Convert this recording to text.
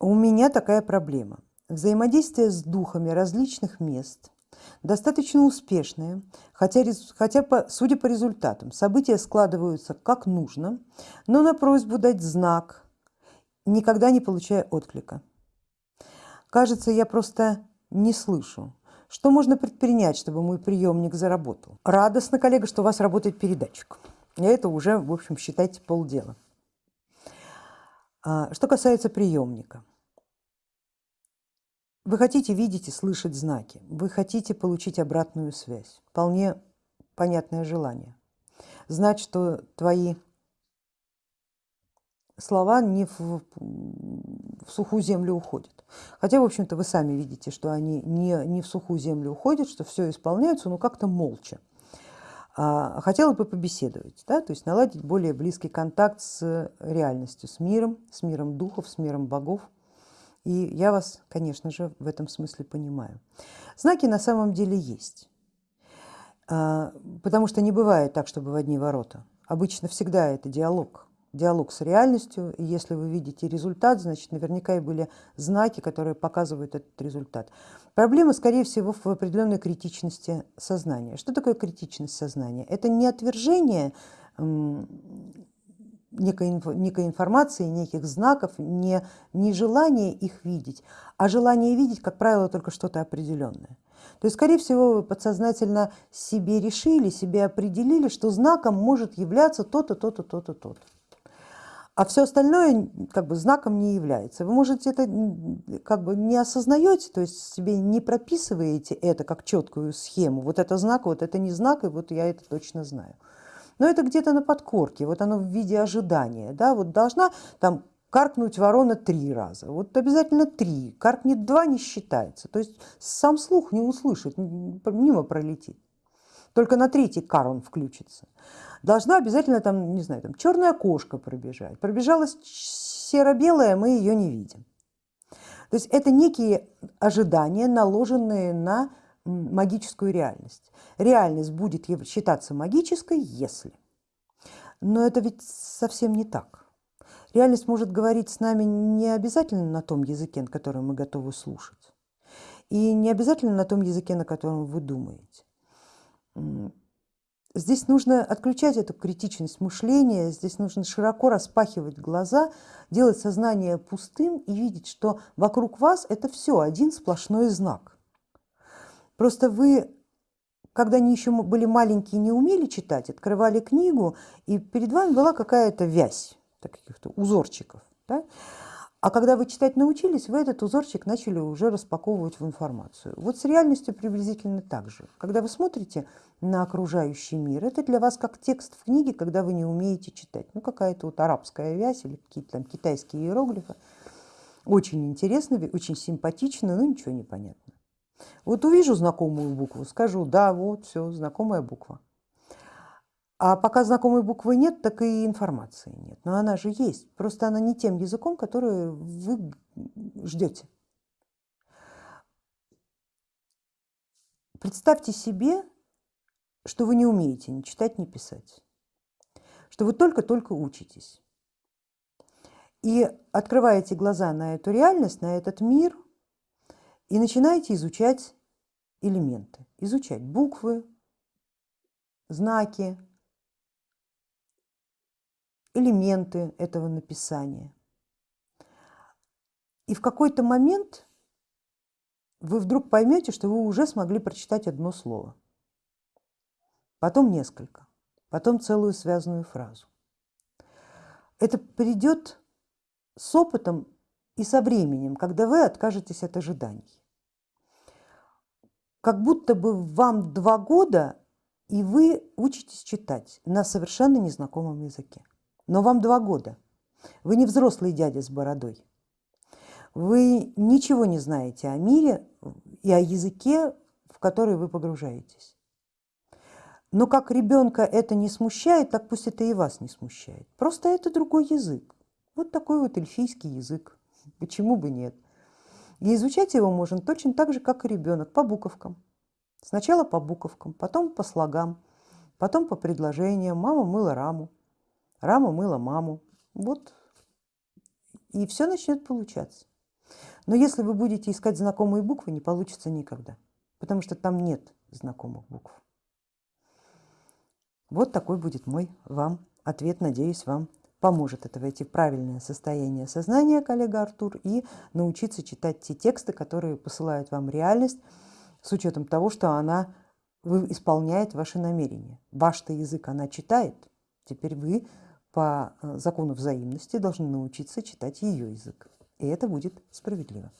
У меня такая проблема. Взаимодействие с духами различных мест достаточно успешное, хотя, хотя по, судя по результатам, события складываются как нужно, но на просьбу дать знак никогда не получая отклика. Кажется, я просто не слышу. Что можно предпринять, чтобы мой приемник заработал? Радостно, коллега, что у вас работает передатчик. И это уже, в общем, считайте полдела. А, что касается приемника. Вы хотите видеть и слышать знаки, вы хотите получить обратную связь. Вполне понятное желание. Знать, что твои слова не в, в сухую землю уходят. Хотя, в общем-то, вы сами видите, что они не, не в сухую землю уходят, что все исполняется, но как-то молча. А, хотела бы побеседовать, да, то есть наладить более близкий контакт с реальностью, с миром, с миром духов, с миром богов. И я вас, конечно же, в этом смысле понимаю. Знаки на самом деле есть, а, потому что не бывает так, чтобы в одни ворота. Обычно всегда это диалог, диалог с реальностью, и если вы видите результат, значит наверняка и были знаки, которые показывают этот результат. Проблема, скорее всего, в определенной критичности сознания. Что такое критичность сознания? Это не отвержение некой, некой информации, неких знаков, не, не желание их видеть, а желание видеть, как правило, только что-то определенное. То есть, скорее всего, вы подсознательно себе решили, себе определили, что знаком может являться то-то, то-то, то-то, то-то а все остальное как бы знаком не является. Вы можете это как бы не осознаете, то есть себе не прописываете это как четкую схему. Вот это знак, вот это не знак, и вот я это точно знаю. Но это где-то на подкорке, вот оно в виде ожидания. Да? Вот должна там каркнуть ворона три раза. Вот обязательно три. Каркнет два не считается. То есть сам слух не услышит, мимо пролетит. Только на третий кар он включится должна обязательно там, не знаю, там черная кошка пробежать. Пробежалась серо-белая, мы ее не видим. То есть это некие ожидания, наложенные на магическую реальность. Реальность будет считаться магической, если. Но это ведь совсем не так. Реальность может говорить с нами не обязательно на том языке, на котором мы готовы слушать. И не обязательно на том языке, на котором вы думаете. Здесь нужно отключать эту критичность мышления, здесь нужно широко распахивать глаза, делать сознание пустым и видеть, что вокруг вас это все один сплошной знак. Просто вы, когда они еще были маленькие, не умели читать, открывали книгу, и перед вами была какая-то вязь, каких-то узорчиков. Да? А когда вы читать научились, вы этот узорчик начали уже распаковывать в информацию. Вот с реальностью приблизительно так же. Когда вы смотрите на окружающий мир, это для вас как текст в книге, когда вы не умеете читать. Ну какая-то вот арабская вязь или какие-то там китайские иероглифы. Очень интересно, очень симпатично, но ничего не понятно. Вот увижу знакомую букву, скажу, да, вот все, знакомая буква. А пока знакомой буквы нет, так и информации нет. Но она же есть, просто она не тем языком, который вы ждете. Представьте себе, что вы не умеете ни читать, ни писать, что вы только-только учитесь. И открываете глаза на эту реальность, на этот мир, и начинаете изучать элементы, изучать буквы, знаки, элементы этого написания. И в какой-то момент вы вдруг поймете, что вы уже смогли прочитать одно слово, потом несколько, потом целую связанную фразу. Это придет с опытом и со временем, когда вы откажетесь от ожиданий. Как будто бы вам два года, и вы учитесь читать на совершенно незнакомом языке но вам два года. Вы не взрослый дядя с бородой. Вы ничего не знаете о мире и о языке, в который вы погружаетесь. Но как ребенка это не смущает, так пусть это и вас не смущает. Просто это другой язык. Вот такой вот эльфийский язык. Почему бы нет? И изучать его можно точно так же, как и ребенок, по буковкам. Сначала по буковкам, потом по слогам, потом по предложениям. Мама мыла раму, Рама мыла маму. Вот. И все начнет получаться. Но если вы будете искать знакомые буквы, не получится никогда, потому что там нет знакомых букв. Вот такой будет мой вам ответ, надеюсь, вам поможет это войти в правильное состояние сознания, коллега Артур, и научиться читать те тексты, которые посылают вам реальность, с учетом того, что она исполняет ваши намерения. Ваш-то язык она читает, теперь вы по э, закону взаимности должны научиться читать ее язык, и это будет справедливо.